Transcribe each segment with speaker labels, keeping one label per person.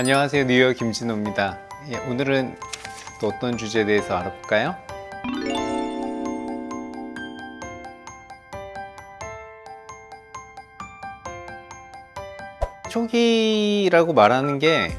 Speaker 1: 안녕하세요 뉴욕 김진호입니다 예, 오늘은 또 어떤 주제에 대해서 알아볼까요? 초기라고 말하는 게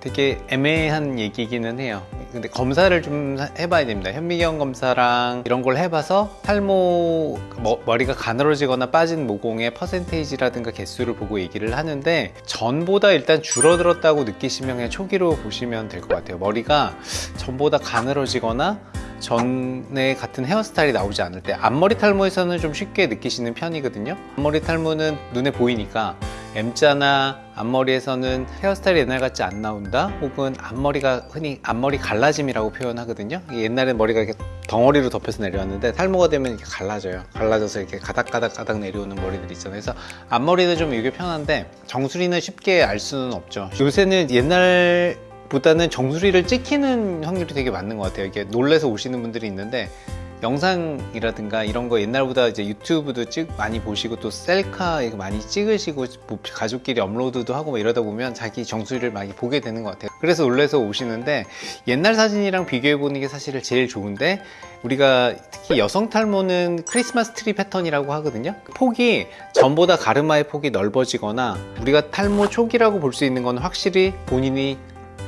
Speaker 1: 되게 애매한 얘기기는 해요. 근데 검사를 좀 해봐야 됩니다. 현미경 검사랑 이런 걸 해봐서 탈모 머, 머리가 가늘어지거나 빠진 모공의 퍼센테이지라든가 개수를 보고 얘기를 하는데 전보다 일단 줄어들었다고 느끼시면 그냥 초기로 보시면 될 것 같아요. 머리가 전보다 가늘어지거나 전에 같은 헤어스타일이 나오지 않을 때 앞머리 탈모에서는 좀 쉽게 느끼시는 편이거든요. 앞머리 탈모는 눈에 보이니까 M자나 앞머리에서는 헤어스타일이 옛날 같지 안 나온다? 혹은 앞머리가 흔히 앞머리 갈라짐이라고 표현하거든요. 옛날엔 머리가 이렇게 덩어리로 덮여서 내려왔는데 탈모가 되면 이렇게 갈라져요. 갈라져서 이렇게 가닥가닥가닥 내려오는 머리들 있잖아요. 그래서 앞머리는 좀 이게 편한데 정수리는 쉽게 알 수는 없죠. 요새는 옛날 보다는 정수리를 찍히는 확률이 되게 많은 것 같아요. 이게 놀래서 오시는 분들이 있는데 영상이라든가 이런 거 옛날보다 이제 유튜브도 찍 많이 보시고 또 셀카 많이 찍으시고 뭐 가족끼리 업로드도 하고 뭐 이러다 보면 자기 정수리를 많이 보게 되는 것 같아요. 그래서 놀래서 오시는데 옛날 사진이랑 비교해 보는 게 사실 제일 좋은데 우리가 특히 여성 탈모는 크리스마스 트리 패턴이라고 하거든요. 폭이 전보다 가르마의 폭이 넓어지거나 우리가 탈모 초기라고 볼 수 있는 건 확실히 본인이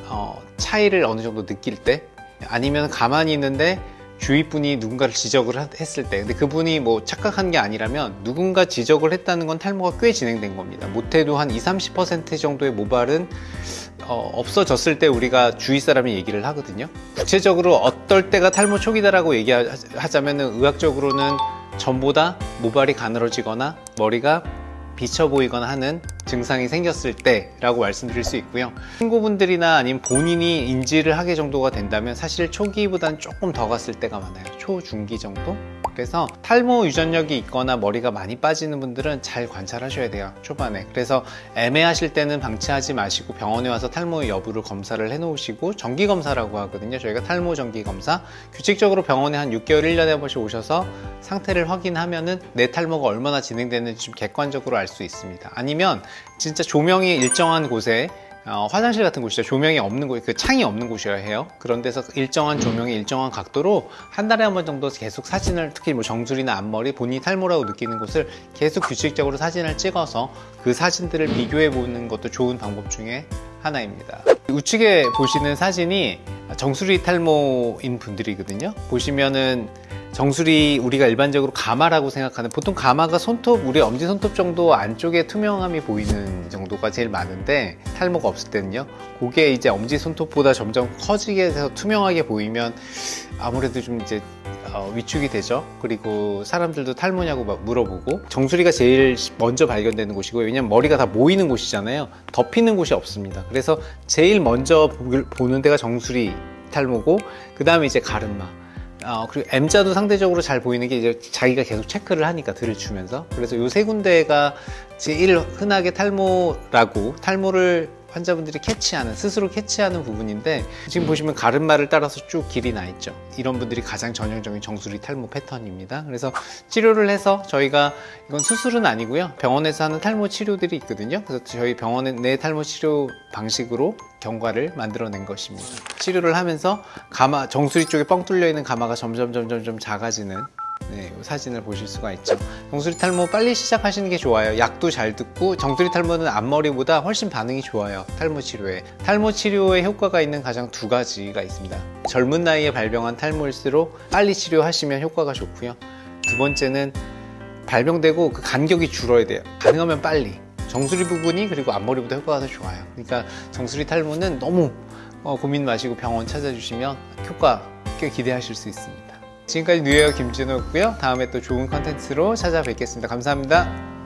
Speaker 1: 어, 차이를 어느 정도 느낄 때 아니면 가만히 있는데 주위 분이 누군가를 지적을 했을 때. 근데 그분이 뭐 착각한 게 아니라면 누군가 지적을 했다는 건 탈모가 꽤 진행된 겁니다. 못해도 한 20, 30% 정도의 모발은 어, 없어졌을 때 우리가 주위 사람이 얘기를 하거든요. 구체적으로 어떨 때가 탈모 초기다라고 얘기하자면 의학적으로는 전보다 모발이 가늘어지거나 머리가 비쳐 보이거나 하는 증상이 생겼을 때 라고 말씀드릴 수 있고요. 친구분들이나 아니면 본인이 인지를 하게 정도가 된다면 사실 초기보다는 조금 더 갔을 때가 많아요. 초중기 정도 그래서 탈모 유전력이 있거나 머리가 많이 빠지는 분들은 잘 관찰하셔야 돼요 초반에. 그래서 애매하실 때는 방치하지 마시고 병원에 와서 탈모 여부를 검사를 해 놓으시고 정기검사라고 하거든요. 저희가 탈모 정기검사. 규칙적으로 병원에 한 6개월 1년에 한 번씩 오셔서 상태를 확인하면은 내 탈모가 얼마나 진행되는지 좀 객관적으로 알 수 있습니다. 아니면 진짜 조명이 일정한 곳에 어, 화장실 같은 곳이죠. 조명이 없는 곳, 그 창이 없는 곳이어야 해요. 그런 데서 일정한 조명이 일정한 각도로 한 달에 한 번 정도 계속 사진을 특히 뭐 정수리나 앞머리 본인이 탈모라고 느끼는 곳을 계속 규칙적으로 사진을 찍어서 그 사진들을 비교해 보는 것도 좋은 방법 중에 하나입니다. 우측에 보시는 사진이 정수리 탈모인 분들이거든요. 보시면은 정수리 우리가 일반적으로 가마라고 생각하는 보통 가마가 손톱 우리 엄지 손톱 정도 안쪽에 투명함이 보이는 정도가 제일 많은데 탈모가 없을 때는요. 그게 이제 엄지 손톱보다 점점 커지게 돼서 투명하게 보이면 아무래도 좀 이제 어, 위축이 되죠. 그리고 사람들도 탈모냐고 막 물어보고 정수리가 제일 먼저 발견되는 곳이고 왜냐면 머리가 다 모이는 곳이잖아요. 덮이는 곳이 없습니다. 그래서 제일 먼저 보는 데가 정수리 탈모고 그 다음에 이제 가르마 어, 그리고 M자도 상대적으로 잘 보이는 게 이제 자기가 계속 체크를 하니까 들이추면서. 그래서 요 세 군데가 제일 흔하게 탈모라고 탈모를 환자분들이 캐치하는 스스로 캐치하는 부분인데 지금 보시면 가르마를 따라서 쭉 길이 나 있죠. 이런 분들이 가장 전형적인 정수리 탈모 패턴입니다. 그래서 치료를 해서 저희가 이건 수술은 아니고요. 병원에서 하는 탈모 치료들이 있거든요. 그래서 저희 병원의 내 탈모 치료 방식으로 경과를 만들어낸 것입니다. 치료를 하면서 가마 정수리 쪽에 뻥 뚫려 있는 가마가 점점 점점 점 작아지는 네, 사진을 보실 수가 있죠. 정수리 탈모 빨리 시작하시는 게 좋아요. 약도 잘 듣고 정수리 탈모는 앞머리보다 훨씬 반응이 좋아요. 탈모 치료에. 탈모 치료에 효과가 있는 가장 두 가지가 있습니다. 젊은 나이에 발병한 탈모일수록 빨리 치료하시면 효과가 좋고요. 두 번째는 발병되고 그 간격이 줄어야 돼요. 가능하면 빨리. 정수리 부분이 그리고 앞머리보다 효과가 더 좋아요. 그러니까 정수리 탈모는 너무 어, 고민 마시고 병원 찾아주시면 효과 꽤 기대하실 수 있습니다 지금까지 뉴에어 김진호였고요. 다음에 또 좋은 컨텐츠로 찾아뵙겠습니다. 감사합니다.